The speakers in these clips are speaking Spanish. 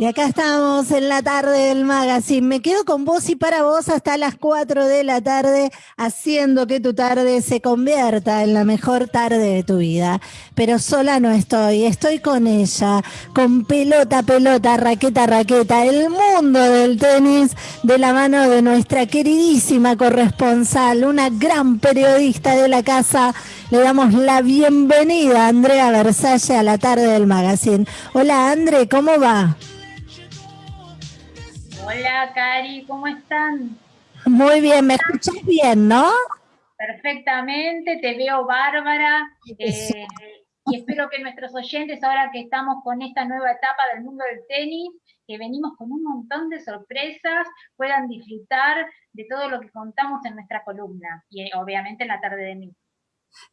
Y acá estamos en la tarde del magazine. Me quedo con vos y para vos hasta las 4 de la tarde, haciendo que tu tarde se convierta en la mejor tarde de tu vida. Pero sola no estoy, estoy con ella, con pelota, pelota, raqueta, raqueta, el mundo del tenis de la mano de nuestra queridísima corresponsal, una gran periodista de la casa. Le damos la bienvenida a Andrea Versalle a la tarde del magazine. Hola Andre, ¿cómo va? Hola, Cari, ¿cómo están? Muy bien, ¿me escuchas bien, no? Perfectamente, te veo bárbara. Eh, y espero que nuestros oyentes, ahora que estamos con esta nueva etapa del mundo del tenis, que venimos con un montón de sorpresas, puedan disfrutar de todo lo que contamos en nuestra columna y obviamente en la tarde de mí.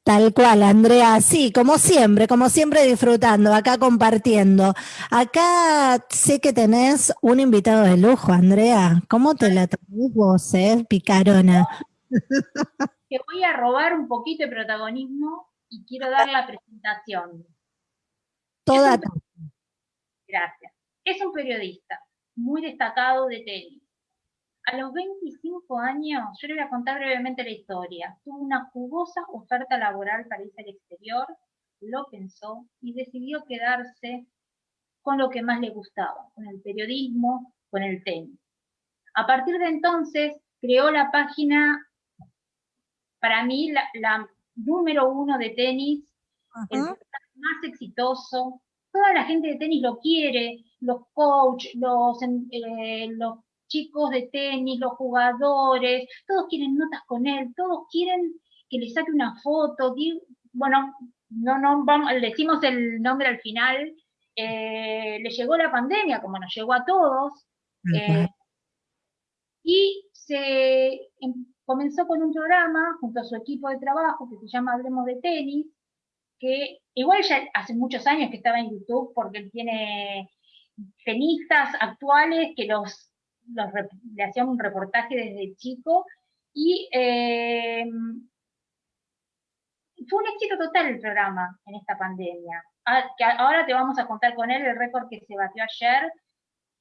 Tal cual, Andrea, sí, como siempre, como siempre disfrutando, acá compartiendo. Acá sé que tenés un invitado de lujo, Andrea. ¿Cómo te la tenés vos, eh, picarona? Te voy a robar un poquito de protagonismo y quiero dar la presentación. Toda. Gracias. Es un periodista muy destacado de tenis a los 25 años, yo le voy a contar brevemente la historia. Tuvo una jugosa oferta laboral para irse al exterior, lo pensó y decidió quedarse con lo que más le gustaba, con el periodismo, con el tenis. A partir de entonces, creó la página, para mí, la, número uno de tenis, el más exitoso. Toda la gente de tenis lo quiere, los coaches, los, eh, los chicos de tenis, los jugadores, todos quieren notas con él, todos quieren que le saque una foto, bueno, no, no, vamos, le decimos el nombre al final, eh, le llegó la pandemia, como nos llegó a todos, eh, y se em, comenzó con un programa junto a su equipo de trabajo que se llama Hablemos de Tenis, que igual ya hace muchos años que estaba en YouTube porque él tiene tenistas actuales que los le hacíamos un reportaje desde chico y eh, fue un éxito total el programa en esta pandemia. Ah, ahora te vamos a contar con él el récord que se batió ayer,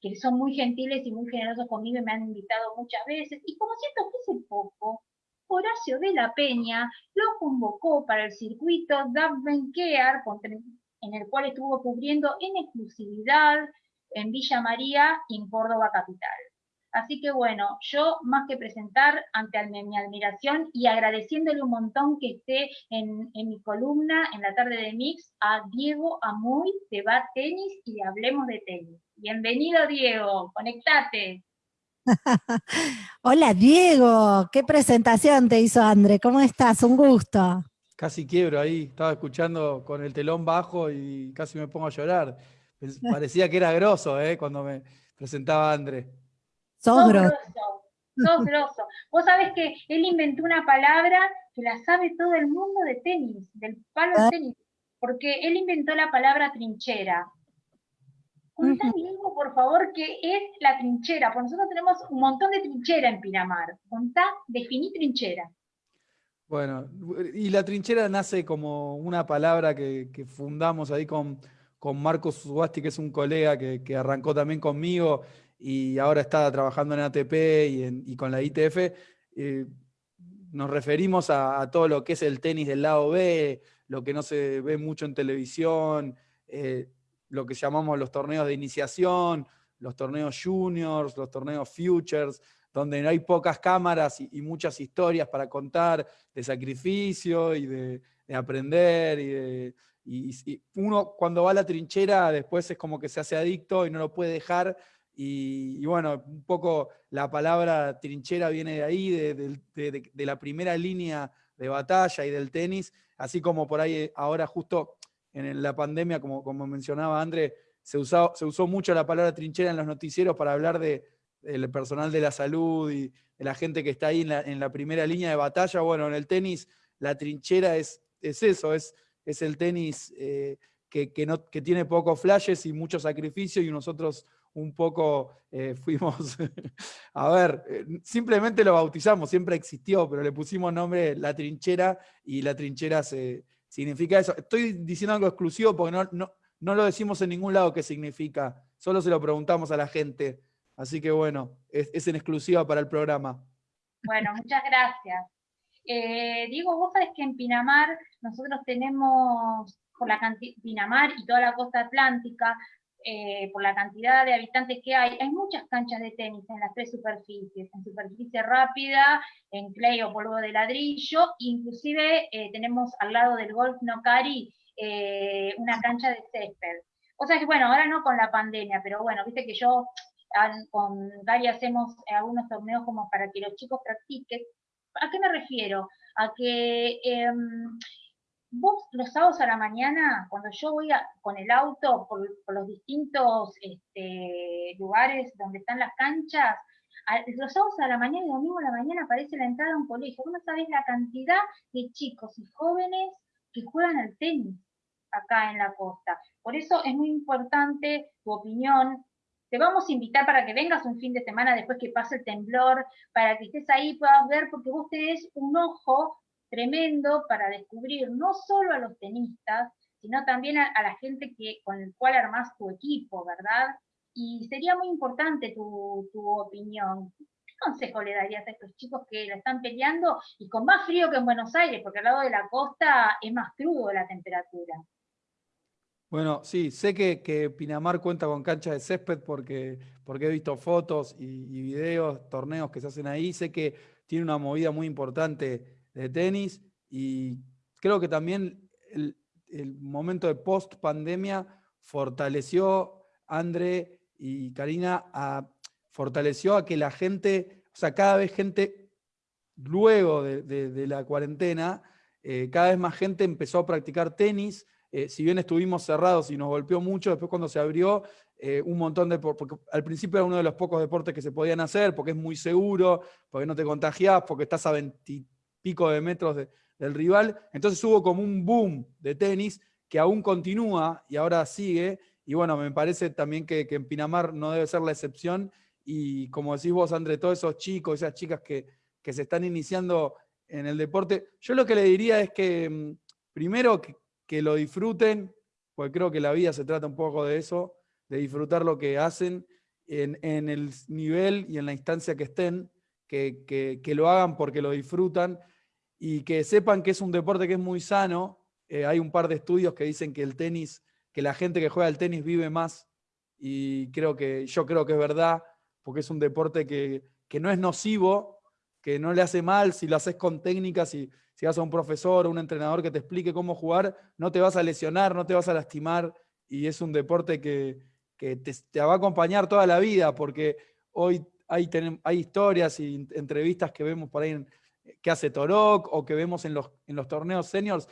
que son muy gentiles y muy generosos conmigo y me han invitado muchas veces. Y como siento que hace poco, Horacio de la Peña lo convocó para el circuito Care, en el cual estuvo cubriendo en exclusividad en Villa María y en Córdoba Capital. Así que bueno, yo más que presentar ante mi admiración y agradeciéndole un montón que esté en, mi columna en la tarde de Mix a Diego Amuy de Bat Tenis y Hablemos de Tenis. Bienvenido Diego, conectate. Hola Diego, qué presentación te hizo André, ¿cómo estás? Un gusto. Casi quiebro ahí, estaba escuchando con el telón bajo y casi me pongo a llorar. Parecía que era grosso ¿eh? cuando me presentaba André. Sos grosso. Sos grosso. Vos sabés que él inventó una palabra que la sabe todo el mundo de tenis, del palo de ah. tenis, porque él inventó la palabra trinchera. Contá, uh por favor, qué es la trinchera, porque nosotros tenemos un montón de trinchera en Pinamar. Contá, definí trinchera. Bueno, y la trinchera nace como una palabra que, fundamos ahí con, con Marcos Subasti, que es un colega que, que arrancó también conmigo y ahora está trabajando en ATP y, con la ITF, eh, nos referimos a, todo lo que es el tenis del lado B, lo que no se ve mucho en televisión, eh, lo que llamamos los torneos de iniciación, los torneos juniors, los torneos futures, donde hay pocas cámaras y, muchas historias para contar de sacrificio y de, aprender. Y, y, uno cuando va a la trinchera después es como que se hace adicto y no lo puede dejar y, bueno, un poco la palabra trinchera viene de ahí, de, la primera línea de batalla y del tenis, así como por ahí ahora justo en la pandemia, como, como mencionaba André, se, usó, se usó mucho la palabra trinchera en los noticieros para hablar del personal de la salud y de la gente que está ahí en la, primera línea de batalla. Bueno, en el tenis la trinchera es, es eso, es, es el tenis eh, que, que, no, que tiene pocos flashes y mucho sacrificio y nosotros un poco eh, fuimos, a ver, eh, simplemente lo bautizamos, siempre existió, pero le pusimos nombre La Trinchera y La Trinchera se, significa eso. Estoy diciendo algo exclusivo porque no, no, no lo decimos en ningún lado qué significa, solo se lo preguntamos a la gente. Así que bueno, es, en exclusiva para el programa. Bueno, muchas gracias. Eh, Diego, vos sabés que en Pinamar nosotros tenemos, por la Pinamar y toda la costa atlántica, eh, por la cantidad de habitantes que hay, hay muchas canchas de tenis en las tres superficies, en superficie rápida, en clay o polvo de ladrillo, inclusive eh, tenemos al lado del Golf Nocari eh, una cancha de césped. O sea que bueno, ahora no con la pandemia, pero bueno, viste que yo con Gary hacemos algunos torneos como para que los chicos practiquen. ¿A qué me refiero? A que em, vos los sábados a la mañana, cuando yo voy con el auto por, los distintos este, lugares donde están las canchas, los sábados a la mañana y domingo a la mañana aparece la entrada a un colegio. Vos no sabés la cantidad de chicos y jóvenes que juegan al tenis acá en la costa. Por eso es muy importante tu opinión. Te vamos a invitar para que vengas un fin de semana después que pase el temblor, para que estés ahí puedas ver, porque vos tenés un ojo tremendo para descubrir no solo a los tenistas, sino también a, la gente que, con el cual armás tu equipo, ¿verdad? Y sería muy importante tu, opinión. ¿Qué consejo le darías a estos chicos que la están peleando y con más frío que en Buenos Aires, porque al lado de la costa es más crudo la temperatura? Bueno, sí, sé que, Pinamar cuenta con cancha de césped porque, porque he visto fotos y, y, videos, torneos que se hacen ahí. Sé que tiene una movida muy importante de tenis y creo que también el, momento de post pandemia fortaleció André y Karina, a, fortaleció a que la gente, o sea, cada vez gente, luego de, la cuarentena, eh, cada vez más gente empezó a practicar tenis, eh, si bien estuvimos cerrados y nos golpeó mucho, después cuando se abrió, eh, un montón de... Porque al principio era uno de los pocos deportes que se podían hacer, porque es muy seguro, porque no te contagiás, porque estás a 20 pico de metros del rival. Entonces hubo como un boom de tenis que aún continúa y ahora sigue. Y bueno, me parece también que, en Pinamar no debe ser la excepción. Y como decís vos, André, todos esos chicos, esas chicas que, se están iniciando en el deporte, yo lo que le diría es que mm, primero que, lo disfruten, porque creo que la vida se trata un poco de eso, de disfrutar lo que hacen en, el nivel y en la instancia que estén, que, que, lo hagan porque lo disfrutan y que sepan que es un deporte que es muy sano. Eh, hay un par de estudios que dicen que el tenis, que la gente que juega al tenis vive más y creo que, yo creo que es verdad, porque es un deporte que, no es nocivo, que no le hace mal si lo haces con técnicas, y si vas a un profesor o un entrenador que te explique cómo jugar, no te vas a lesionar, no te vas a lastimar y es un deporte que, te, te, va a acompañar toda la vida, porque hoy hay, hay historias y entrevistas que vemos por ahí en, que hace Torok o que vemos en los, en los torneos seniors.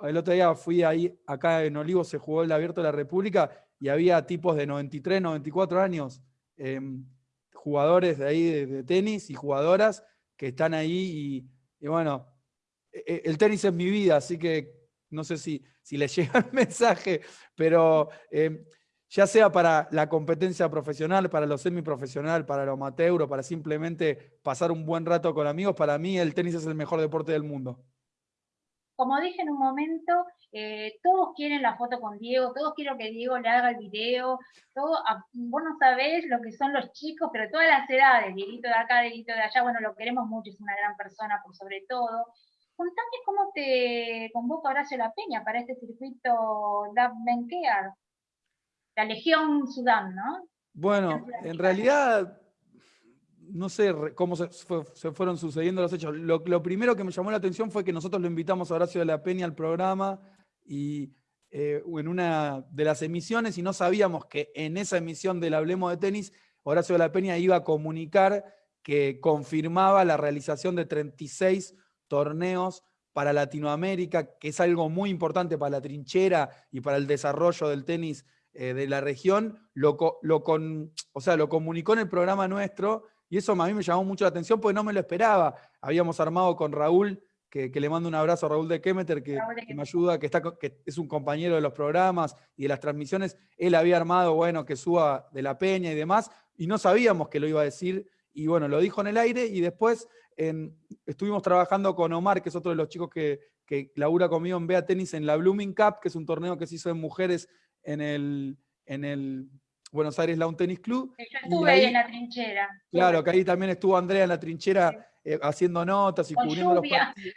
El otro día fui ahí, acá en Olivo se jugó el Abierto de la República y había tipos de 93, 94 años, em, jugadores de ahí de, tenis y jugadoras que están ahí y, bueno, e, e, el tenis es mi vida, así que no sé si, si les llega el mensaje, pero em, ya sea para la competencia profesional, para lo semiprofesional, para lo amateur o para simplemente pasar un buen rato con amigos, para mí el tenis es el mejor deporte del mundo. Como dije en un momento, eh, todos quieren la foto con Diego, todos quieren que Diego le haga el video, todo, ah, vos no sabés lo que son los chicos, pero todas las edades, Dieguito de acá, Dieguito de allá, bueno, lo queremos mucho, es una gran persona por sobre todo. Contame cómo te convoca Horacio La Peña para este circuito Dab Care la Legión Sudán, ¿no? Bueno, en realidad, no sé cómo se, fueron sucediendo los hechos. Lo, primero que me llamó la atención fue que nosotros lo invitamos a Horacio de la Peña al programa y eh, en una de las emisiones y no sabíamos que en esa emisión del Hablemos de Tenis, Horacio de la Peña iba a comunicar que confirmaba la realización de 36 torneos para Latinoamérica, que es algo muy importante para la trinchera y para el desarrollo del tenis eh, de la región, lo, lo, con, o sea, lo comunicó en el programa nuestro y eso a mí me llamó mucho la atención porque no me lo esperaba. Habíamos armado con Raúl, que, le mando un abrazo a Raúl de Kemeter, que, me ayuda, que, está, que es un compañero de los programas y de las transmisiones. Él había armado, bueno, que suba de la peña y demás, y no sabíamos que lo iba a decir. Y bueno, lo dijo en el aire y después estuvimos trabajando con Omar, que es otro de los chicos que, que labura conmigo en Bea Tenis en la Blooming Cup, que es un torneo que se hizo en mujeres en el, en el Buenos Aires Lawn Tennis Club. Yo estuve ahí, en la trinchera. Claro, que ahí también estuvo Andrea en la trinchera eh, haciendo notas y cubriendo los partidos.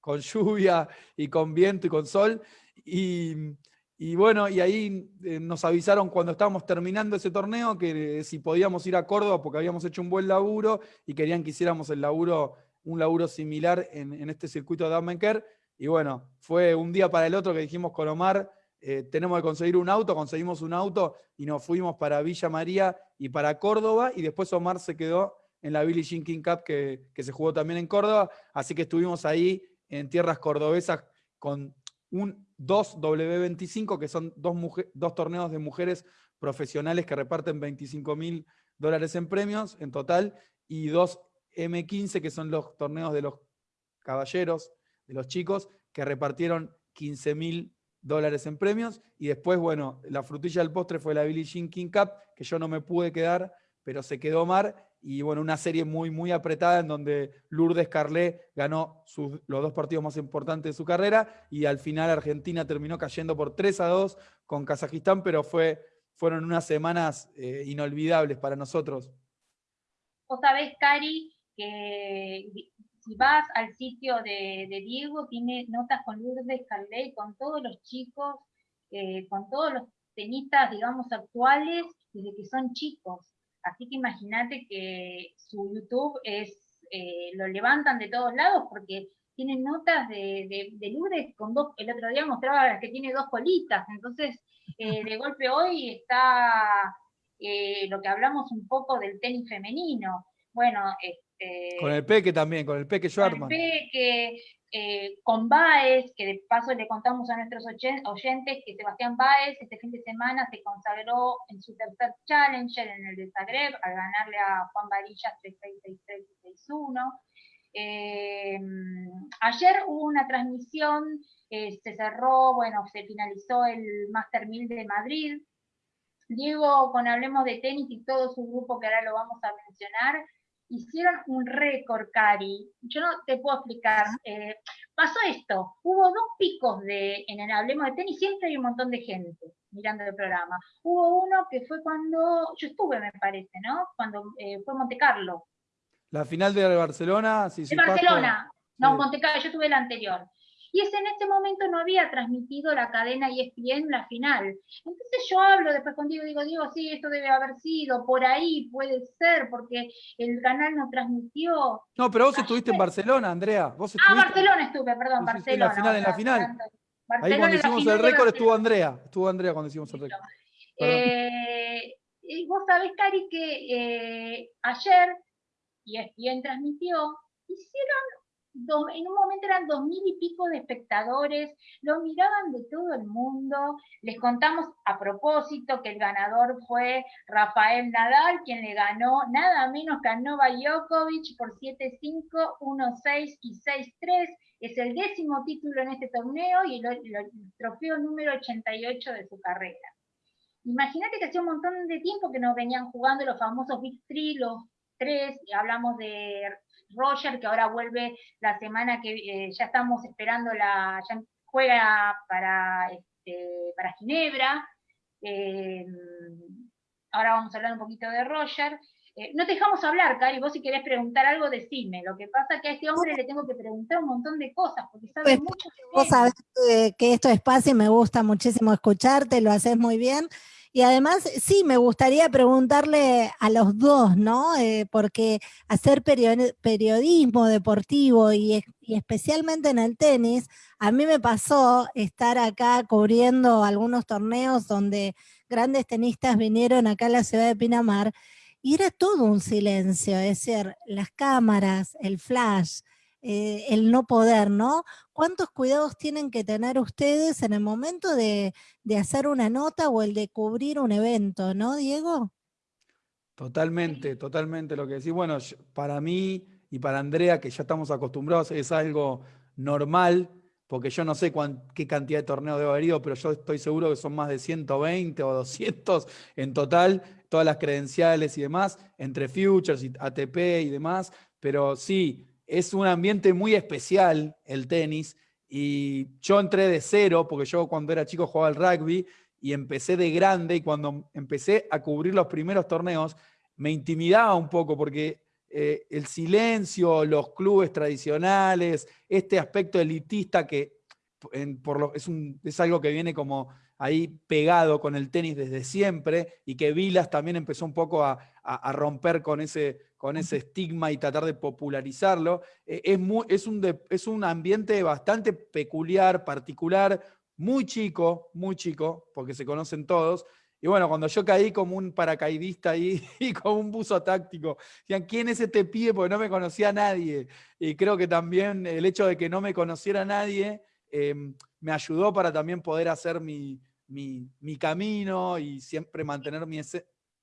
Con lluvia y con viento y con sol. Y, bueno, y ahí eh, nos avisaron cuando estábamos terminando ese torneo que si podíamos ir a Córdoba porque habíamos hecho un buen laburo y querían que hiciéramos el laburo, un laburo similar en, este circuito de Damenker. Y bueno, fue un día para el otro que dijimos con Omar, eh, tenemos que conseguir un auto, conseguimos un auto y nos fuimos para Villa María y para Córdoba y después Omar se quedó en la Billie Jean King Cup que, se jugó también en Córdoba, así que estuvimos ahí en tierras cordobesas con un 2W25, que son dos, dos torneos de mujeres profesionales que reparten 25 mil dólares en premios en total, y dos M15, que son los torneos de los caballeros, de los chicos, que repartieron 15 mil dólares en premios. Y después, bueno, la frutilla del postre fue la Billie Jean King Cup, que yo no me pude quedar, pero se quedó Mar. Y bueno, una serie muy, muy apretada en donde Lourdes Carlet ganó los dos partidos más importantes de su carrera y al final Argentina terminó cayendo por 3 a 2 con Kazajistán, pero fue, fueron unas semanas eh, inolvidables para nosotros. Vos sabés, Cari, que si vas al sitio de, Diego, tiene notas con Lourdes Carley, con todos los chicos, eh, con todos los tenistas, digamos, actuales, desde que son chicos. Así que imagínate que su YouTube es, eh, lo levantan de todos lados porque tienen notas de, de, Lourdes con dos, el otro día mostraba que tiene dos colitas, entonces eh, de golpe hoy está lo que hablamos un poco del tenis femenino. Bueno, este, con el Peque también, con el Peque Schwarman. Con el Peque, eh, con Baez, que de paso le contamos a nuestros oyentes que Sebastián Baez este fin de semana se consagró en su tercer Challenger en el de Zagreb al ganarle a Juan Varillas 3-6, 6-1. Eh, ayer hubo una transmisión, eh, se cerró, bueno, se finalizó el Master 1000 de Madrid. Diego, con Hablemos de Tenis y todo su grupo, que ahora lo vamos a mencionar, hicieron un récord, Cari. Yo no te puedo explicar. Eh, pasó esto, hubo dos picos de, en el Hablemos de Tenis, siempre hay un montón de gente mirando el programa. Hubo uno que fue cuando, yo estuve, me parece, ¿no? Cuando eh, fue Monte Carlo. La final de Barcelona, sí, sí. De Barcelona, no, Monte Carlo, yo estuve el anterior y ese en ese momento no había transmitido la cadena ESPN la final. Entonces yo hablo después contigo y digo, digo, sí, esto debe haber sido, por ahí puede ser, porque el canal no transmitió. No, pero vos estuviste en Barcelona, Andrea. ¿Vos ah, Barcelona estuve, perdón, Barcelona. En la final, en la final. ahí cuando hicimos el récord estuvo Andrea, estuvo Andrea cuando hicimos el récord. Eh, y vos sabés, Cari, que eh, ayer ESPN transmitió, hicieron en un momento eran dos mil y pico de espectadores, lo miraban de todo el mundo. Les contamos a propósito que el ganador fue Rafael Nadal, quien le ganó nada menos que a Novak Djokovic por 7-5, 1-6 y 6-3. Es el décimo título en este torneo y el, trofeo número 88 de su carrera. Imagínate que hacía un montón de tiempo que nos venían jugando los famosos Big Three, los tres, hablamos de Roger, que ahora vuelve la semana que eh, ya estamos esperando, la ya juega para, este, para Ginebra. Eh, ahora vamos a hablar un poquito de Roger. Eh, no te dejamos hablar, Cari, vos si querés preguntar algo, decime. Lo que pasa es que a este hombre le tengo que preguntar un montón de cosas, porque sabe pues, mucho. Vos sabés que esto es fácil, me gusta muchísimo escucharte, lo haces muy bien. Y además, sí, me gustaría preguntarle a los dos, ¿no? Eh, porque hacer periodismo deportivo y, especialmente en el tenis, a mí me pasó estar acá cubriendo algunos torneos donde grandes tenistas vinieron acá a la ciudad de Pinamar y era todo un silencio, es decir, las cámaras, el flash, eh, el no poder, ¿no? ¿Cuántos cuidados tienen que tener ustedes en el momento de, hacer una nota o el de cubrir un evento, ¿no, Diego? Totalmente, totalmente lo que decís. Bueno, para mí y para Andrea, que ya estamos acostumbrados, es algo normal, porque yo no sé qué cantidad de torneos debo haber ido, pero yo estoy seguro que son más de 120 o 200 en total, todas las credenciales y demás, entre Futures y ATP y demás, pero sí, es un ambiente muy especial el tenis Y yo entré de cero, porque yo cuando era chico jugaba al rugby, y empecé de grande, y cuando empecé a cubrir los primeros torneos, me intimidaba un poco, porque eh, el silencio, los clubes tradicionales, este aspecto elitista que es, es algo que viene como ahí pegado con el tenis desde siempre y que Vilas también empezó un poco a, romper con ese, con ese estigma y tratar de popularizarlo. Eh, es, es, un es un ambiente bastante peculiar, particular, muy chico, muy chico, porque se conocen todos, y bueno, cuando yo caí como un paracaidista ahí y como un buzo táctico, decían, ¿quién es este pibe? Porque no me conocía a nadie. Y creo que también el hecho de que no me conociera nadie em, me ayudó para también poder hacer mi, camino y siempre mantener mi,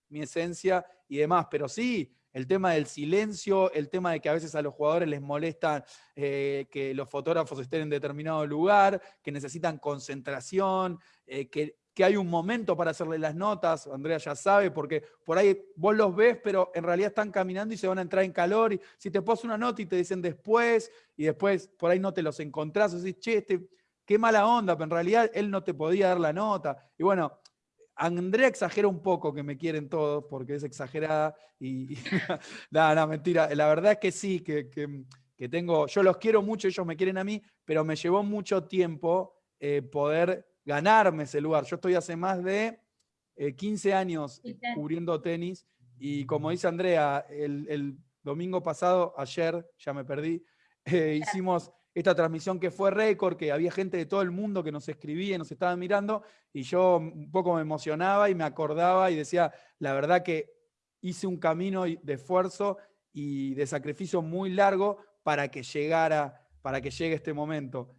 mi esencia y demás. Pero sí, el tema del silencio, el tema de que a veces a los jugadores les molesta eh, que los fotógrafos estén en determinado lugar, que necesitan concentración, eh, que que hay un momento para hacerle las notas, Andrea ya sabe, porque por ahí vos los ves, pero en realidad están caminando y se van a entrar en calor, y si te pones una nota y te dicen después, y después por ahí no te los encontrás, o decís, che, este, qué mala onda, pero en realidad él no te podía dar la nota. Y bueno, Andrea exagera un poco que me quieren todos, porque es exagerada, y, nada, no, mentira, la verdad es que sí, que, que, tengo, yo los quiero mucho, ellos me quieren a mí, pero me llevó mucho tiempo eh, poder ganarme ese lugar. Yo estoy hace más de 15 eh, años cubriendo tenis y como dice Andrea, el, domingo pasado, ayer, ya me perdí, eh, hicimos esta transmisión que fue récord, que había gente de todo el mundo que nos escribía y nos estaba mirando, y yo un poco me emocionaba y me acordaba y decía, la verdad que hice un camino de esfuerzo y de sacrificio muy largo para que llegara, para que llegue este momento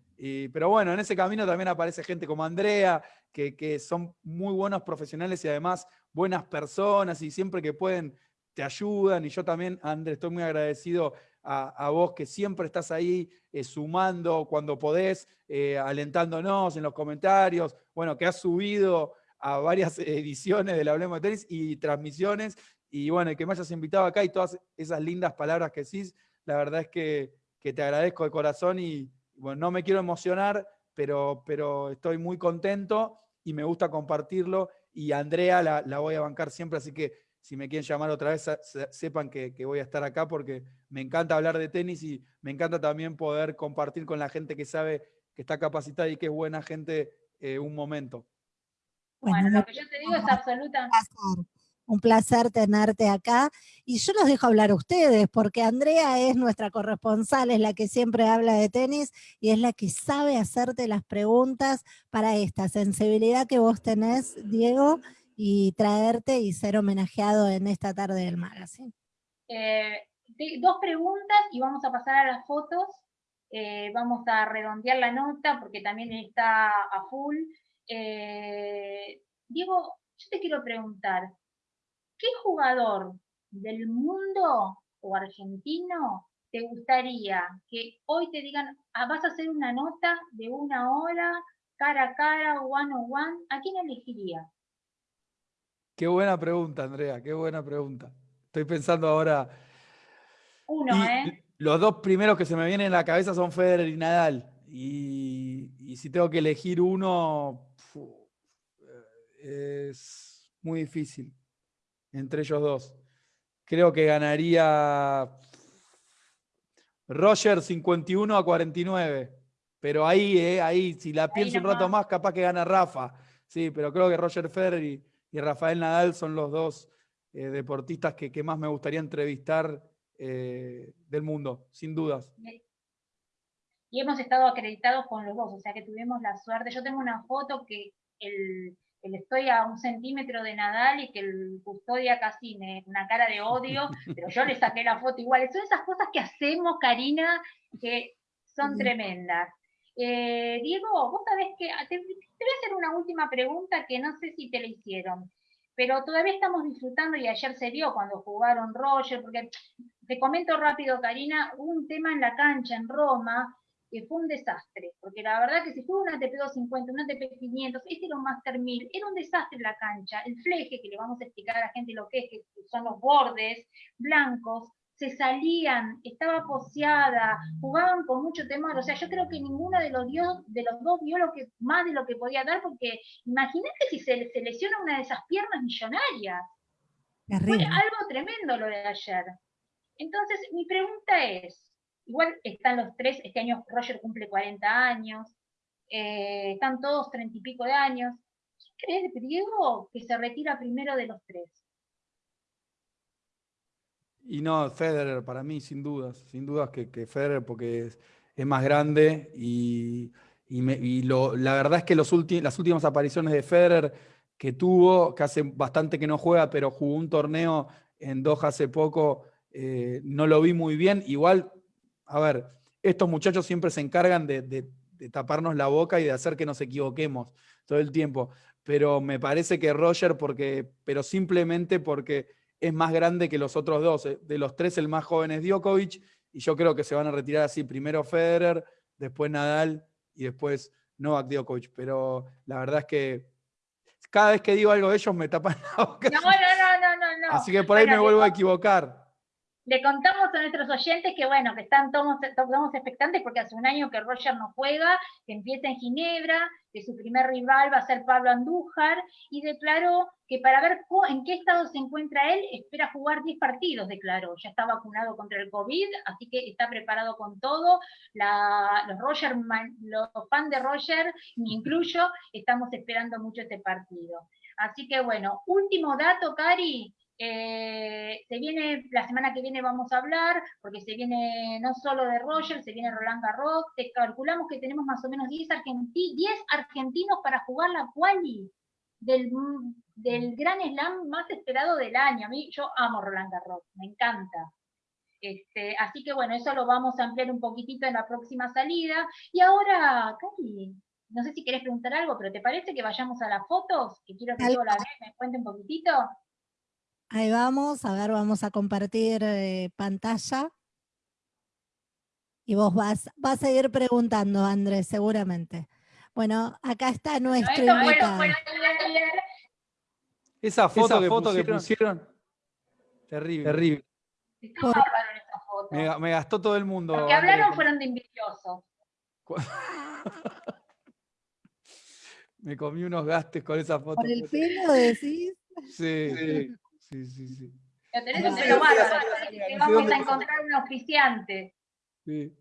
pero bueno, en ese camino también aparece gente como Andrea, que, son muy buenos profesionales y además buenas personas y siempre que pueden te ayudan. Y yo también, André, estoy muy agradecido a, vos que siempre estás ahí eh, sumando cuando podés, eh, alentándonos en los comentarios, bueno, que has subido a varias ediciones del Hablemos de Tenis y transmisiones, y bueno, que me hayas invitado acá y todas esas lindas palabras que decís, la verdad es que, que te agradezco de corazón y, bueno, no me quiero emocionar, pero, pero estoy muy contento y me gusta compartirlo. Y Andrea la, voy a bancar siempre, así que si me quieren llamar otra vez, sepan que, voy a estar acá porque me encanta hablar de tenis y me encanta también poder compartir con la gente que sabe que está capacitada y que es buena gente eh, un momento. Bueno, lo que yo te digo es absoluta un placer tenerte acá. Y yo los dejo hablar a ustedes, porque Andrea es nuestra corresponsal, es la que siempre habla de tenis y es la que sabe hacerte las preguntas para esta sensibilidad que vos tenés, Diego, y traerte y ser homenajeado en esta tarde del magazine. Eh, dos preguntas y vamos a pasar a las fotos. Eh, vamos a redondear la nota porque también está a full. Eh, Diego, yo te quiero preguntar, ¿qué jugador del mundo o argentino te gustaría que hoy te digan, ah, vas a hacer una nota de una hora, cara a cara, one on one? ¿A quién elegiría? Qué buena pregunta, Andrea, qué buena pregunta. Estoy pensando ahora. Uno, ¿eh? Los dos primeros que se me vienen en la cabeza son Federer y Nadal. Y, y si tengo que elegir uno, es muy difícil entre ellos dos. Creo que ganaría Roger 51 a 49. Pero ahí, eh, ahí, si la pienso un rato más, capaz que gana Rafa. Sí, pero creo que Roger Federer y, Rafael Nadal son los dos eh, deportistas que, más me gustaría entrevistar eh, del mundo, sin dudas. Y hemos estado acreditados con los dos, o sea que tuvimos la suerte. Yo tengo una foto que el estoy a un centímetro de Nadal y que el custodia casi me, una cara de odio, pero yo le saqué la foto igual. Son esas cosas que hacemos, Karina, que son tremendas. Eh, Diego, vos sabés que te, te, voy a hacer una última pregunta que no sé si te la hicieron, pero todavía estamos disfrutando y ayer se vio cuando jugaron Roger, porque te comento rápido, Karina, un tema en la cancha en Roma que fue un desastre, porque la verdad que si fue un ATP 250, un ATP 500, este era un Master 1000, era un desastre la cancha, el fleje, que le vamos a explicar a la gente lo que es, que son los bordes blancos, se salían, estaba poseada, jugaban con mucho temor. O sea, yo creo que ninguno de los, de los dos dio lo que, más de lo que podía dar, porque imagínate si se, se lesiona una de esas piernas millonarias. Fue algo tremendo lo de ayer. Entonces, mi pregunta es, igual están los tres, este año Roger cumple 40 años, eh, están todos 30 y pico de años. ¿Qué crees, Diego, que se retira primero de los tres? Y no, Federer, para mí, sin dudas, sin dudas que, Federer, porque es, más grande y, la verdad es que los las últimas apariciones de Federer que tuvo, que hace bastante que no juega, pero jugó un torneo en Doha hace poco, eh, no lo vi muy bien. Igual, a ver, estos muchachos siempre se encargan de, taparnos la boca y de hacer que nos equivoquemos todo el tiempo. Pero me parece que Roger, porque, pero simplemente porque es más grande que los otros dos. Eh, de los tres, el más joven es Djokovic, y yo creo que se van a retirar así, primero Federer, después Nadal y después Novak Djokovic. Pero la verdad es que cada vez que digo algo de ellos me tapan la boca. No, no, no, no, no. Así que por ahí me vuelvo a equivocar le contamos a nuestros oyentes que bueno, que están todos, expectantes porque hace un año que Roger no juega, que empieza en Ginebra, que su primer rival va a ser Pablo Andújar, y declaró que para ver en qué estado se encuentra él, espera jugar 10 partidos, declaró. Ya está vacunado contra el COVID, así que está preparado con todo. los, Roger, los fans de Roger, me incluyo, estamos esperando mucho este partido. Así que bueno, último dato, Cari, eh, se viene, la semana que viene vamos a hablar, porque se viene no solo de Roger, se viene Roland Garros, te calculamos que tenemos más o menos 10, argentinos para jugar la quali del, del gran slam más esperado del año. A mí, yo amo Roland Garros, me encanta. Este, así que bueno, eso lo vamos a ampliar un poquitito en la próxima salida. Y ahora, Cari, no sé si querés preguntar algo, pero ¿te parece que vayamos a las fotos? Que quiero que yo la vea, me cuente un poquitito. Ahí vamos, a ver, vamos a compartir eh, pantalla. Y vos vas, vas a ir preguntando, Andrés, seguramente. Bueno, acá está nuestro invitado. Esa foto, que, foto pusieron, terrible. terrible. Me, me, gastó todo el mundo. Los que hablaron fueron de envidiosos. me comí unos gastes con esa foto. ¿Por el pelo decís? Sí. sí. Sí, sí, sí. Lo tenés un pelo bárbaro, vamos a encontrar un oficiante. Sí.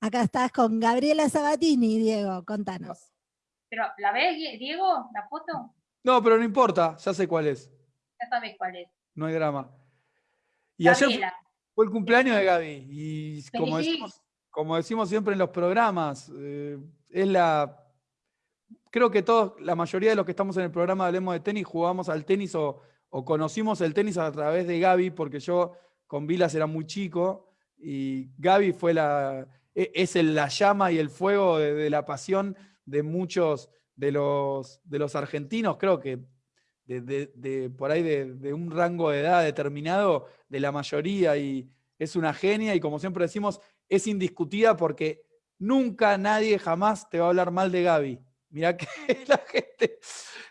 Acá estás con Gabriela Sabatini, Diego, contanos. Pero, ¿la ves, Diego, la foto? No, pero no importa, ya sé cuál es. Ya sabes cuál es. No hay drama. Y ayer fue, el cumpleaños de Gaby. Y como decimos, como decimos, siempre en los programas, eh, es la. Creo que todos, la mayoría de los que estamos en el programa Hablemos de Tenis, jugamos al tenis o o conocimos el tenis a través de Gaby, porque yo con Vilas era muy chico, y Gaby fue la, e, es la llama y el fuego de, la pasión de muchos de los, de los argentinos, creo que de, por ahí de, un rango de edad determinado, de la mayoría, y es una genia, y como siempre decimos, es indiscutida porque nunca nadie jamás te va a hablar mal de Gaby. Mirá que la gente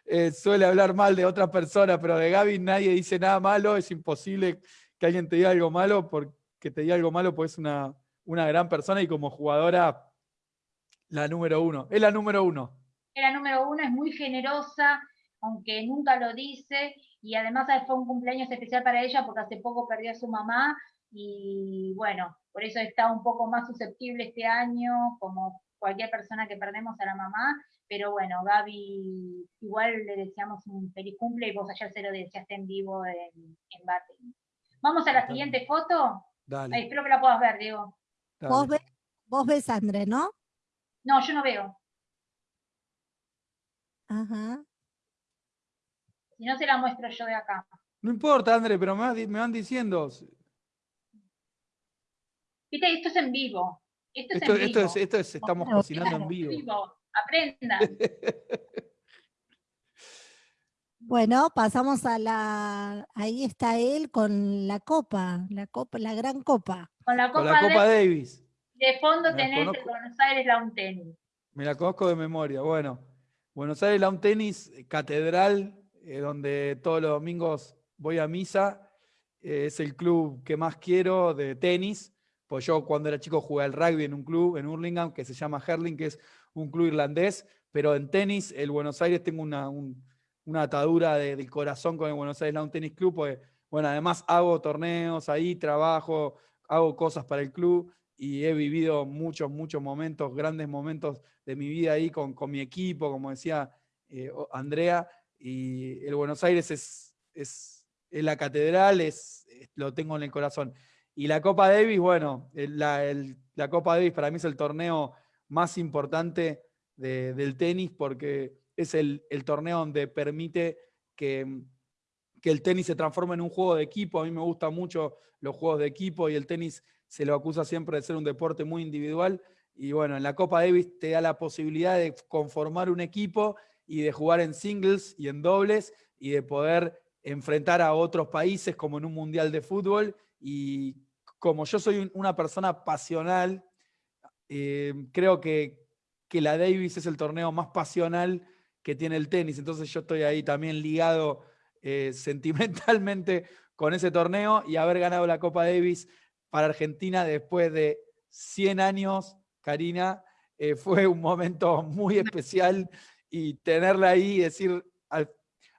eh, suele hablar mal de otra persona, pero de Gaby nadie dice nada malo, es imposible que alguien te diga algo malo, porque te diga algo malo, pues es una, una gran persona y como jugadora, la número uno. Es la número uno. Es la número uno, es muy generosa, aunque nunca lo dice, y además fue un cumpleaños especial para ella porque hace poco perdió a su mamá, y bueno, por eso está un poco más susceptible este año, como cualquier persona que perdemos a la mamá, pero bueno, Gaby, igual le deseamos un feliz cumple y vos ayer se lo deseaste en vivo en, en Vamos a la siguiente foto. Dale. espero que la puedas ver, Diego. Vos, vos ves a André, ¿no? No, yo no veo. Ajá. Si no, se la muestro yo de acá. No importa, André, pero me, van diciendo. Viste, esto es en vivo. Esto, es en vivo. Esto es, esto es, estamos cocinando en vivo. Aprenda. Bueno, pasamos a la. Ahí está él con la copa, la copa, la gran copa. Con la Copa, Davis. De fondo tenés el Buenos Aires Lawn Tennis. Me la conozco de memoria. Bueno, Buenos Aires Lawn Tennis, catedral, eh, donde todos los domingos voy a misa. eh, es el club que más quiero de tenis, pues yo cuando era chico jugué al rugby en un club en Hurlingham que se llama Herling, que es un club irlandés, pero en tenis, el Buenos Aires, tengo una, una atadura de, del corazón con el Buenos Aires Lawn Tennis Club, porque, bueno, además hago torneos ahí, trabajo, hago cosas para el club y he vivido muchos, muchos momentos, grandes momentos de mi vida ahí con, con mi equipo, como decía eh, Andrea, y el Buenos Aires es, es, la catedral, es, lo tengo en el corazón. Y la Copa Davis, bueno, la, la Copa Davis para mí es el torneo más importante del tenis porque es el, torneo donde permite que, que, el tenis se transforme en un juego de equipo. A mí me gustan mucho los juegos de equipo y el tenis se lo acusa siempre de ser un deporte muy individual. Y bueno, en la Copa Davis te da la posibilidad de conformar un equipo y de jugar en singles y en dobles y de poder enfrentar a otros países como en un mundial de fútbol. Y como yo soy una persona pasional, eh, creo que, que la Davis es el torneo más pasional que tiene el tenis, entonces yo estoy ahí también ligado eh, sentimentalmente con ese torneo y haber ganado la Copa Davis para Argentina después de 100 años, Karina, eh, fue un momento muy especial y tenerla ahí y decir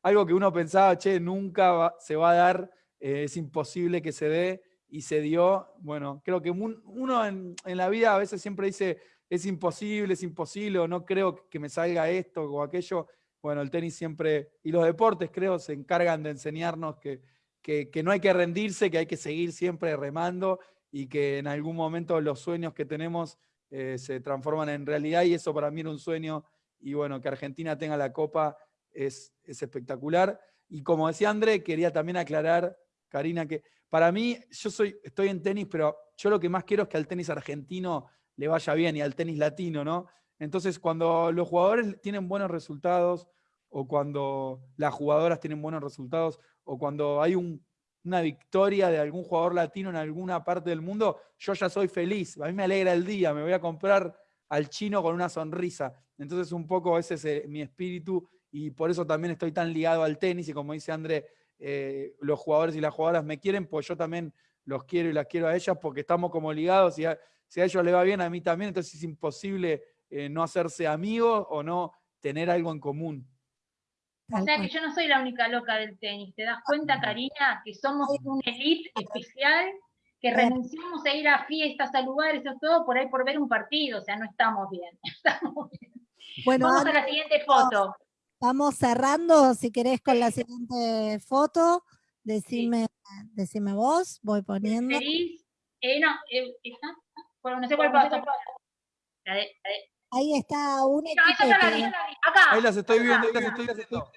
algo que uno pensaba, che, nunca se va a dar, es imposible que se dé, y se dio, bueno, creo que uno en, la vida a veces siempre dice, es imposible, es imposible, o no creo que me salga esto o aquello. Bueno, el tenis siempre, y los deportes creo, se encargan de enseñarnos que, que, no hay que rendirse, que hay que seguir siempre remando y que en algún momento los sueños que tenemos eh, se transforman en realidad y eso para mí era un sueño y bueno, que Argentina tenga la copa es, es espectacular. Y como decía André, quería también aclarar, Karina, que para mí, yo soy, estoy en tenis, pero yo lo que más quiero es que al tenis argentino le vaya bien y al tenis latino, ¿no? Entonces, cuando los jugadores tienen buenos resultados, o cuando las jugadoras tienen buenos resultados, o cuando hay una victoria de algún jugador latino en alguna parte del mundo, yo ya soy feliz. A mí me alegra el día, me voy a comprar al chino con una sonrisa. Entonces, un poco ese es eh, mi espíritu y por eso también estoy tan ligado al tenis y como dice André, eh, los jugadores y las jugadoras me quieren, pues yo también los quiero y las quiero a ellas porque estamos como ligados y si a ellos les va bien, a mí también, entonces es imposible eh, no hacerse amigos o no tener algo en común. O sea que yo no soy la única loca del tenis. ¿Te das cuenta, Karina, que somos un elite especial, que renunciamos a ir a fiestas, a lugares, o todo por ahí por ver un partido? O sea, no estamos bien. Bueno, Vamos a la siguiente foto. Vamos cerrando, si querés, con la siguiente foto. Decime, decime vos, voy poniendo. Eh, no, eh, ¿está? Bueno, no sé cuál pasa. Ahí está un Acá. Ahí las estoy viendo, ahí las estoy viendo.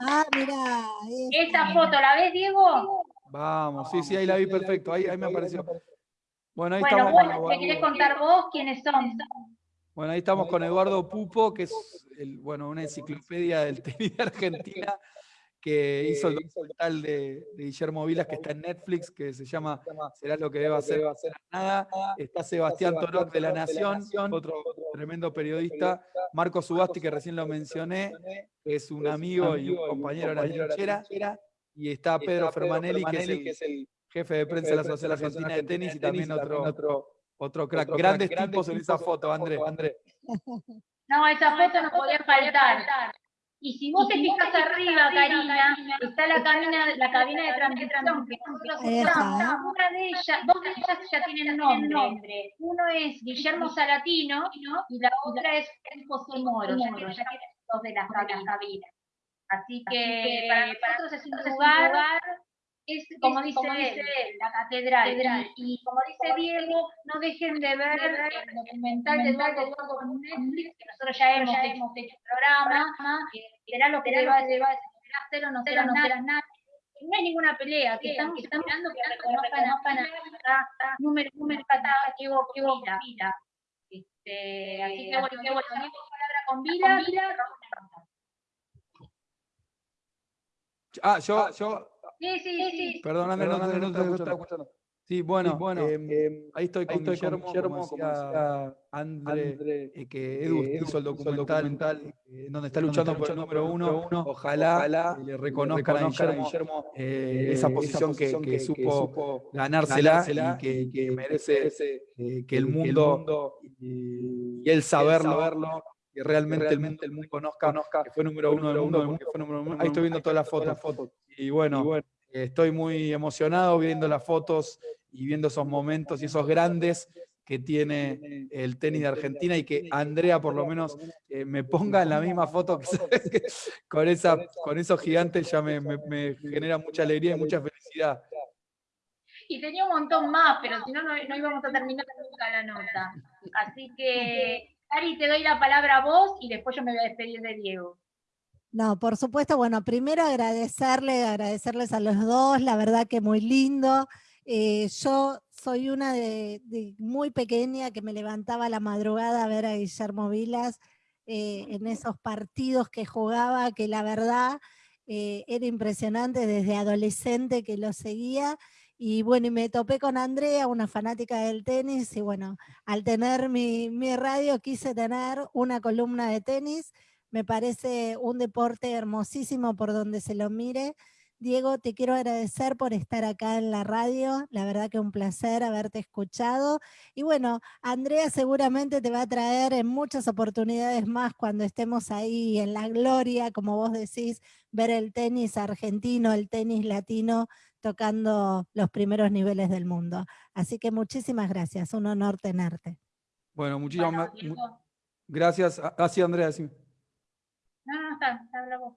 Ah, mira. Esa foto, ¿la ves, Diego? Vamos, sí, sí, ahí la vi perfecto, ahí, ahí me apareció. Bueno, ahí estamos. Bueno, ¿te querés contar vos quiénes son? Bueno, ahí estamos con Eduardo Pupo, que es bueno, una enciclopedia del tenis de Argentina, que hizo el documental de, Guillermo Vilas, que está en Netflix, que se llama Será lo que deba hacer, nada. Está Sebastián Torot de La Nación, otro tremendo periodista. Marco Subasti, que recién lo mencioné, es un amigo y un compañero de la trinchera. Y está Pedro Fermanelli, que es el jefe de prensa de la Asociación Argentina de Tenis y también otro otro crack. Grandes, tipos en esa foto, André. No, esa foto no podía faltar. Y si vos te fijas arriba, Karina, está la cabina, la cabina de transmisión que Una de ellas, dos de ellas ya tienen nombre. Uno es Guillermo Salatino y la otra es José Moro, ya tienen dos de las cabinas. Así que para nosotros es un lugar es, como, dice, la catedral. Y, como dice Diego, no dejen de ver el documental de Eduardo con Netflix, que nosotros ya hemos, ya hemos hecho un programa, que será lo que hacer o no será nada. No hay ninguna pelea, que estamos esperando que reconozcan a número, número, patada, que hubo, que hubo Vila. Este, así que bueno, que bueno, palabra con Vila. Ah, yo, yo Sí, sí, sí. Perdón, no, no, no, no, te escuchando. Sí, bueno, bueno em, em, ahí estoy con, estoy Guillermo, con Guillermo, como decía André, eh, que Edu hizo el documental, eh, donde está luchando por el número uno. Ojalá, le reconozcan, a Guillermo, eh, esa posición que, que, supo ganársela, y que, merece que el mundo y, él saberlo, que realmente, el mundo, el mundo conozca, que fue número uno del mundo, que fue número uno. Ahí estoy viendo todas las fotos. Y bueno, estoy muy emocionado viendo las fotos y viendo esos momentos y esos grandes que tiene el tenis de Argentina y que Andrea por lo menos eh, me ponga en la misma foto que, con, esa, con esos gigantes ya me, genera mucha alegría y mucha felicidad. Y tenía un montón más, pero si no, no íbamos a terminar nunca la nota. Así que, Ari, te doy la palabra a vos y después yo me voy a despedir de Diego. No, por supuesto, bueno, primero agradecerle, agradecerles a los dos, la verdad que muy lindo. Eh, yo soy una de, muy pequeña que me levantaba la madrugada a ver a Guillermo Vilas eh, en esos partidos que jugaba, que la verdad eh, era impresionante desde adolescente que lo seguía. Y bueno, y me topé con Andrea, una fanática del tenis, y bueno, al tener mi, mi radio quise tener una columna de tenis. Me parece un deporte hermosísimo por donde se lo mire. Diego, te quiero agradecer por estar acá en la radio, la verdad que un placer haberte escuchado. Y bueno, Andrea seguramente te va a traer en muchas oportunidades más cuando estemos ahí en la gloria, como vos decís, ver el tenis argentino, el tenis latino tocando los primeros niveles del mundo. Así que muchísimas gracias, un honor tenerte. Bueno, muchísimas gracias. Así, ah, Andrea, sí. No, no, está, habla vos.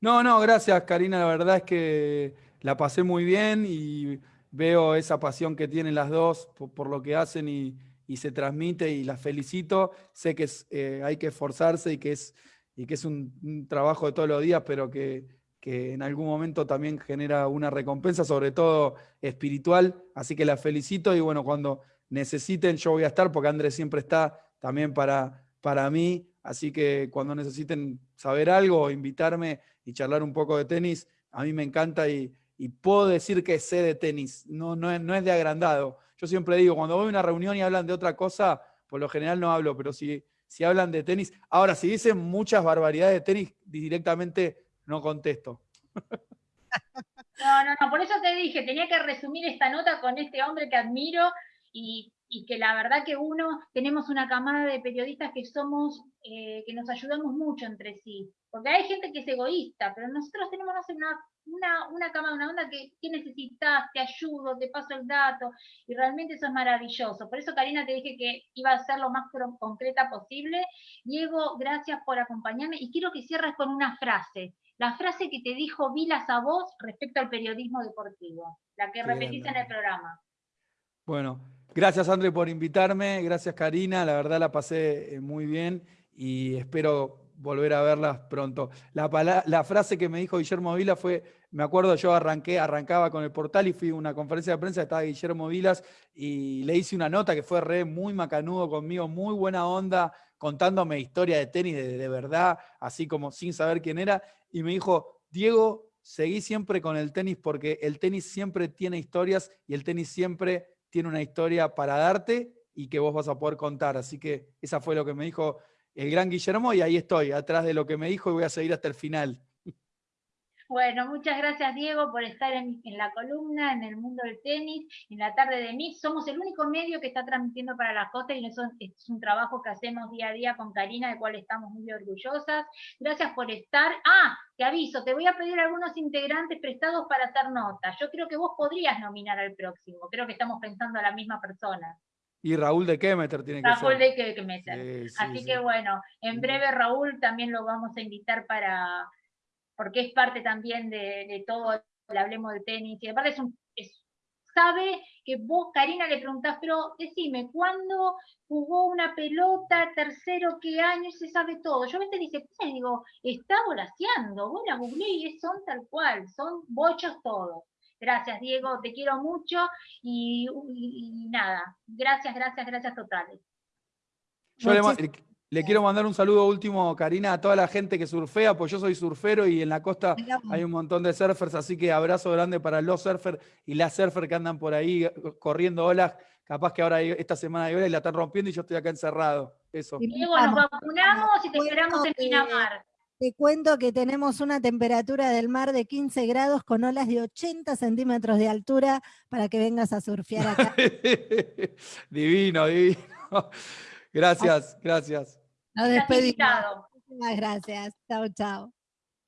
No, no, gracias Karina, la verdad es que la pasé muy bien y veo esa pasión que tienen las dos por, lo que hacen y, se transmite y las felicito. Sé que eh, hay que esforzarse y que es, y que es un, trabajo de todos los días, pero que, que, en algún momento también genera una recompensa, sobre todo espiritual. Así que las felicito y bueno, cuando necesiten yo voy a estar porque Andrés siempre está también para, para mí. Así que cuando necesiten saber algo, invitarme y charlar un poco de tenis, a mí me encanta y, puedo decir que sé de tenis, no, no, es, no es de agrandado. Yo siempre digo, cuando voy a una reunión y hablan de otra cosa, por lo general no hablo, pero si, si hablan de tenis, ahora si dicen muchas barbaridades de tenis, directamente no contesto. No, no, no, por eso te dije, tenía que resumir esta nota con este hombre que admiro y que la verdad que uno, tenemos una camada de periodistas que somos, eh, que nos ayudamos mucho entre sí, porque hay gente que es egoísta, pero nosotros tenemos una, una, una camada, una onda que, ¿qué necesitas? Te ayudo, te paso el dato, y realmente eso es maravilloso. Por eso, Karina, te dije que iba a ser lo más concreta posible. Diego, gracias por acompañarme, y quiero que cierres con una frase, la frase que te dijo Vilas a vos respecto al periodismo deportivo, la que repetís en el programa. Bueno, Gracias, André, por invitarme. Gracias, Karina. La verdad la pasé eh, muy bien y espero volver a verlas pronto. La, la, frase que me dijo Guillermo Vila fue, me acuerdo, yo arranqué, arrancaba con el portal y fui a una conferencia de prensa, estaba Guillermo Vilas y le hice una nota que fue re muy macanudo conmigo, muy buena onda, contándome historia de tenis de, verdad, así como sin saber quién era, y me dijo, Diego, seguí siempre con el tenis porque el tenis siempre tiene historias y el tenis siempre tiene una historia para darte y que vos vas a poder contar. Así que esa fue lo que me dijo el gran Guillermo y ahí estoy, atrás de lo que me dijo y voy a seguir hasta el final. Bueno, muchas gracias Diego por estar en, la columna, en el mundo del tenis, en la tarde de Mix. Somos el único medio que está transmitiendo para la costa y eso es un trabajo que hacemos día a día con Karina, del cual estamos muy orgullosas. Gracias por estar. Ah, te aviso, te voy a pedir algunos integrantes prestados para hacer notas. Yo creo que vos podrías nominar al próximo. Creo que estamos pensando a la misma persona. Y Raúl de Kemeter tiene que ser. Raúl de Kemeter. Así que bueno, en breve Raúl también lo vamos a invitar para porque es parte también de, todo, el hablemos de tenis, y aparte es un, sabe que vos, Karina, le preguntás, pero decime, ¿cuándo jugó una pelota, tercero, qué año? Se sabe todo. Yo a veces dice, pues, digo, está volaseando, vos la googleé y son tal cual, son bochos todos. Gracias, Diego, te quiero mucho y, nada, gracias, gracias, gracias totales. Yo Le quiero mandar un saludo último, Karina, a toda la gente que surfea, pues yo soy surfero y en la costa hay un montón de surfers, así que abrazo grande para los surfers y las surfers que andan por ahí eh, corriendo olas. Capaz que ahora esta semana hay olas y la están rompiendo y yo estoy acá encerrado. Eso. Y luego nos vacunamos y te esperamos en Pinamar. Te cuento que tenemos una temperatura del mar de 15 grados con olas de 80 centímetros de altura para que vengas a surfear acá. divino, divino. Gracias, gracias. Nos despedimos. Muchas gracias. Chao, chao.